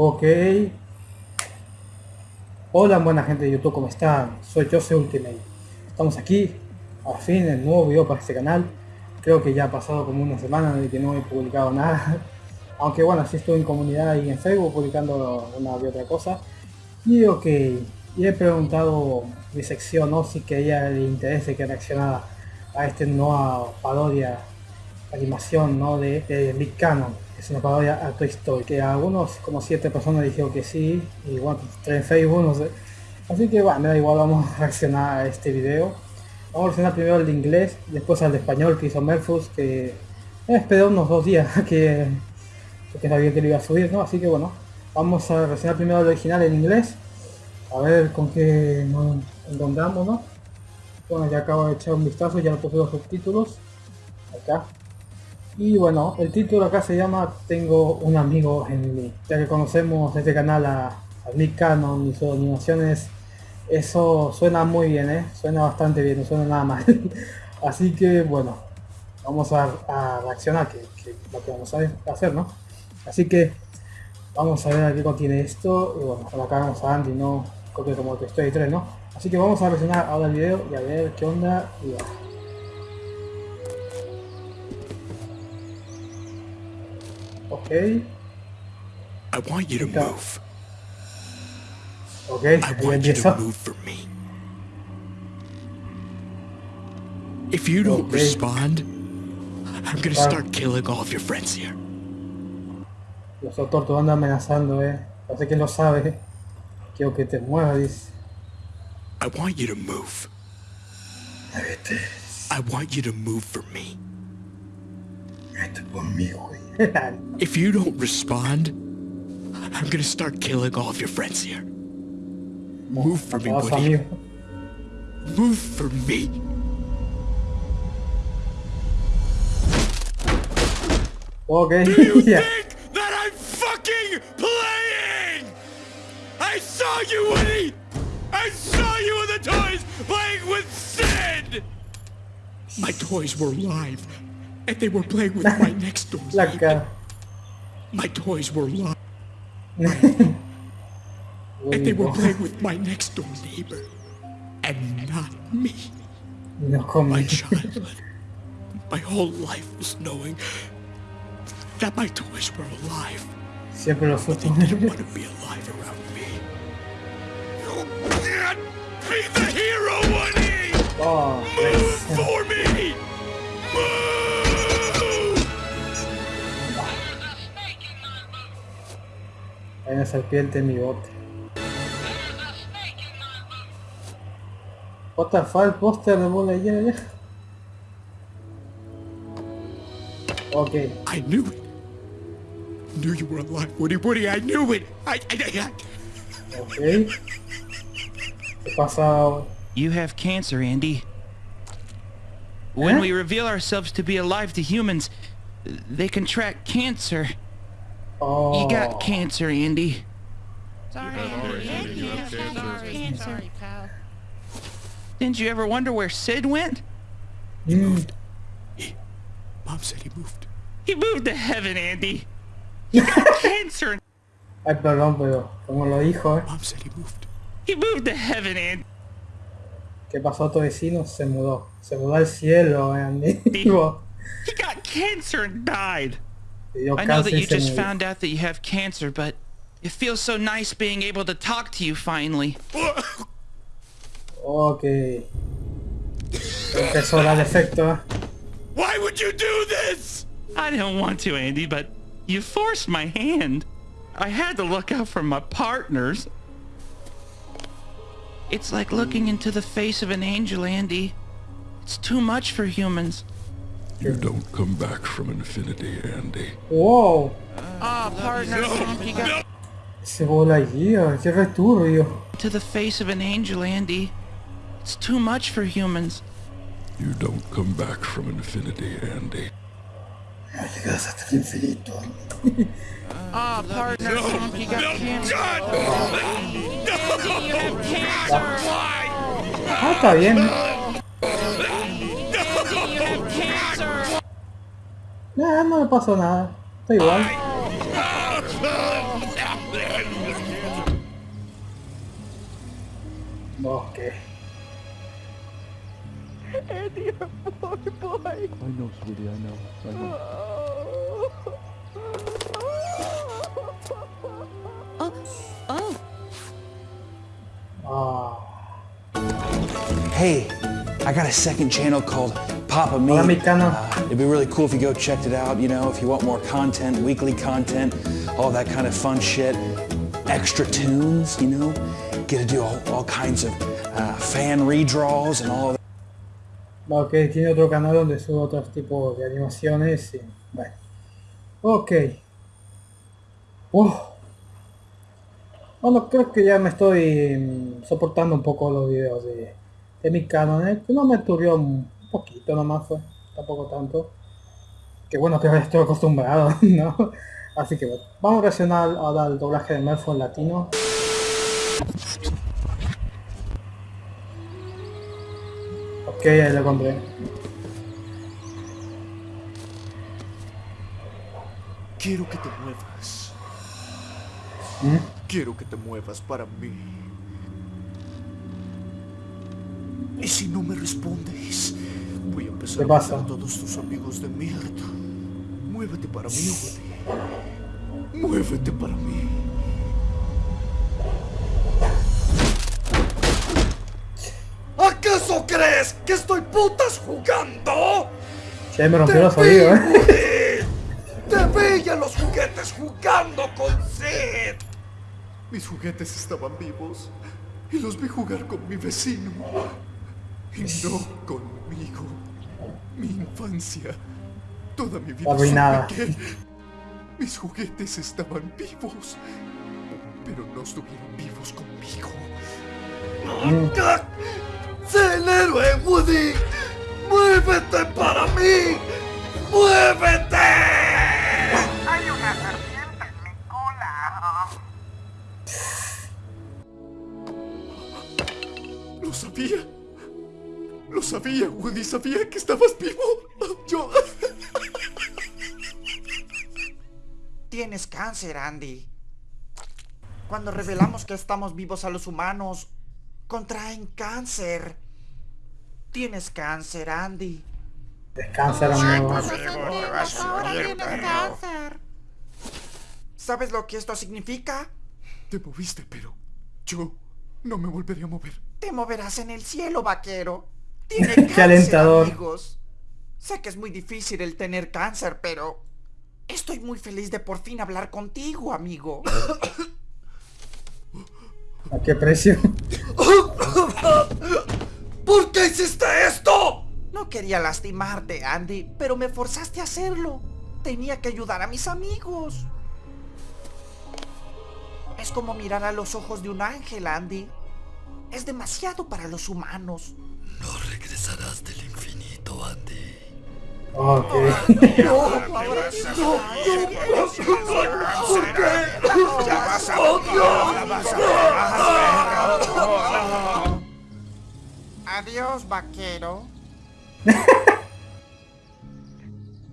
Ok. Hola buena gente de YouTube, ¿cómo están? Soy Jose Ultimate. Estamos aquí, al fin, el nuevo video para este canal. Creo que ya ha pasado como una semana de que no he publicado nada. Aunque bueno, sí estoy en comunidad y en Facebook publicando una y otra cosa. Y ok, y he preguntado mi sección, ¿no? Si que a ella le interese que reaccionara a esta nueva parodia, animación, ¿no? De, de Big Canon. Es una parodia a Toy Story. Que algunos, como siete personas dijeron que sí. Y bueno, tres en Facebook, no sé. Así que bueno, me igual, vamos a reaccionar a este video. Vamos a reaccionar primero al de inglés, después al de español que hizo Melfus, que esperó unos dos días que, que sabía que lo iba a subir, ¿no? Así que bueno, vamos a reaccionar primero al original en inglés. A ver con qué nos encontramos, ¿no? Bueno, ya acabo de echar un vistazo, ya le puse los subtítulos. Acá. Y bueno, el título acá se llama Tengo un amigo en mí. Ya que conocemos este canal a, a Nick Cannon y sus animaciones, eso suena muy bien, ¿eh? Suena bastante bien, no suena nada mal. Así que bueno, vamos a, reaccionar, que, lo que vamos a hacer, ¿no? Así que vamos a ver a qué contiene esto. Y bueno, acá vamos a Andy, ¿no? Copia como que estoy 3, ¿no? Así que vamos a reaccionar ahora el video y a ver qué onda. Y. Ok, I want you to Go. move. ok, I want you to move for me. If you don't Okay. respond, I'm gonna start killing all of your friends here. Los tortos andan amenazando, eh. Parece que lo sabe. Quiero que te muevas, dice. I want you to move. I want you to move for me. vete conmigo, güey. If you don't respond, I'm gonna start killing all of your friends here. Move for me, Woody. Move for me. Ok, Do you ya. think that I'm fucking playing? I saw you, Woody! I saw you in the toys playing with Sid! My toys were alive, and they were playing with my next door neighbor. My toys were alive, and they were playing with my next door neighbor. And not me. No My childhood, my whole life was knowing that my toys were alive. Lo They didn't want to be alive around me. You can't be the hero, Woody! Oh, Move pues. for me! Move! Hay una serpiente en mi bote. What the fuck, póster de bola ya, ya. Ok, I knew it. Knew you were alive, Woody. Woody, I knew it. I, I, I, ok. ¿Qué pasa? You have cancer, Andy. When Huh? we reveal ourselves to be alive to humans, they contract cancer. Oh, You got cancer, Andy. Sorry, Andy. You have cancer. Sorry, pal. Didn't you ever wonder where Sid went? He mm, Mom said he moved. He moved to heaven, Andy. He got cancer. Ay, perdón, pero como lo dijo, ¿eh? Mom said he moved. He moved to heaven, Andy. ¿Qué pasó a tu vecino? Se mudó. Se mudó al cielo, eh, amigo. He got cancer and died. Le dio I know that you just found out that you have cancer, but it feels so nice being able to talk to you finally. Ok. Empezó a dar efecto. Why would you do this? I don't want to, Andy, but you forced my hand. I had to look out for my partners. It's like looking into the face of an angel, Andy. It's too much for humans. You don't come back from infinity, Andy. Whoa! Ah, oh, partner, no, No. Esse rolo aí, ó, de aventura aí, ó. To the face of an angel, Andy. It's too much for humans. You don't come back from infinity, Andy. Ah, oh, partner, no, Snoopy got no, cancer. God! Oh. Andy, you have cancer! Why? Ah, tá vendo? Nah, no me pasó nada. Estoy igual. Bosque. Poor boy. I know, sweetie, I know. I know. Ah. Hey, I got a second channel called Papa Me. Hola, mi. Uh, it'd be really cool if you go checked it out. You know, if you want more content, weekly content, all that kind of fun shit, extra tunes. You know, get to do all, all kinds of uh, fan redraws and all of that. Ok, tiene otro canal donde sube otros tipos de animaciones y bueno. Ok. Uf. Bueno, creo que ya me estoy mm, soportando un poco los videos de, de mi canal, que no me turbió un poquito nomás fue, tampoco tanto. Que bueno que estoy acostumbrado, ¿no? Así que bueno, vamos a reaccionar ahora al doblaje de Melfo en latino. Ok, ahí lo compré. Quiero que te muevas. Quiero que te muevas para mí. Y si no me respondes, voy a empezar ¿Qué a pasa? matar a todos tus amigos de mierda. Muévete para mí, Woody. Muévete para mí. ¿Acaso crees que estoy putas jugando? Ya me rompió los oídos, ¿eh? ¡Te veía los juguetes jugando con Sid! Mis juguetes estaban vivos y los vi jugar con mi vecino. Y no conmigo. Mi infancia. Toda mi vida Arruinada. mis juguetes estaban vivos. Pero no estuvieron vivos conmigo. ¡Ah! ¡Sé el héroe, Woody! ¡Muévete para mí! ¡Muévete! Hay una serpiente en mi cola. Lo sabía. Lo sabía, Woody. Sabía que estabas vivo. Yo... Tienes cáncer, Andy. Cuando revelamos que estamos vivos a los humanos, contraen cáncer. Tienes cáncer, Andy. Descansa, amigo. ¿Sabes lo que esto significa? Te moviste, pero yo no me volvería a mover. Te moverás en el cielo, vaquero. Tiene Qué cáncer, alentador. amigos. Sé que es muy difícil el tener cáncer, pero estoy muy feliz de por fin hablar contigo, amigo. ¿A qué precio? ¿Por qué hiciste esto? No quería lastimarte, Andy, pero me forzaste a hacerlo. Tenía que ayudar a mis amigos. Es como mirar a los ojos de un ángel, Andy. Es demasiado para los humanos. No regresarás del infinito, Andy. Ok. Adiós, vaquero.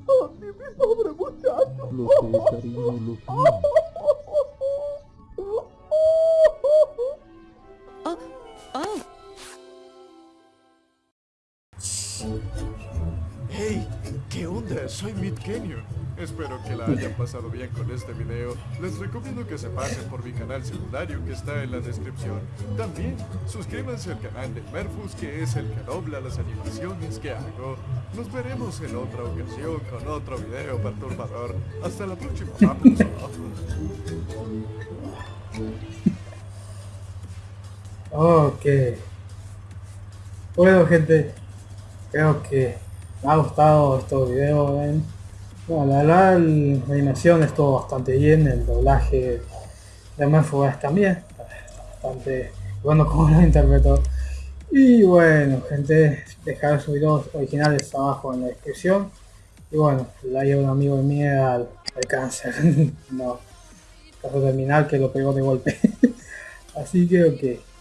Lo sé, cariño, lo sé. ¿Qué onda? Soy Mid Kenyon. Espero que la hayan pasado bien con este video. Les recomiendo que se pasen por mi canal secundario que está en la descripción. También suscríbanse al canal de Merfus que es el que dobla las animaciones que hago. Nos veremos en otra ocasión con otro video perturbador. Hasta la próxima. Vámonos. Ok. Bueno, gente. Creo que ha gustado estos videos. Bueno, la verdad, la animación estuvo bastante bien. El doblaje de Manfugas también. Bastante bueno como lo interpretó. Y bueno, gente, dejar sus videos originales abajo en la descripción. Y bueno, la lleva un amigo de mí al, al cáncer. no, caso terminal que lo pegó de golpe. Así que ok.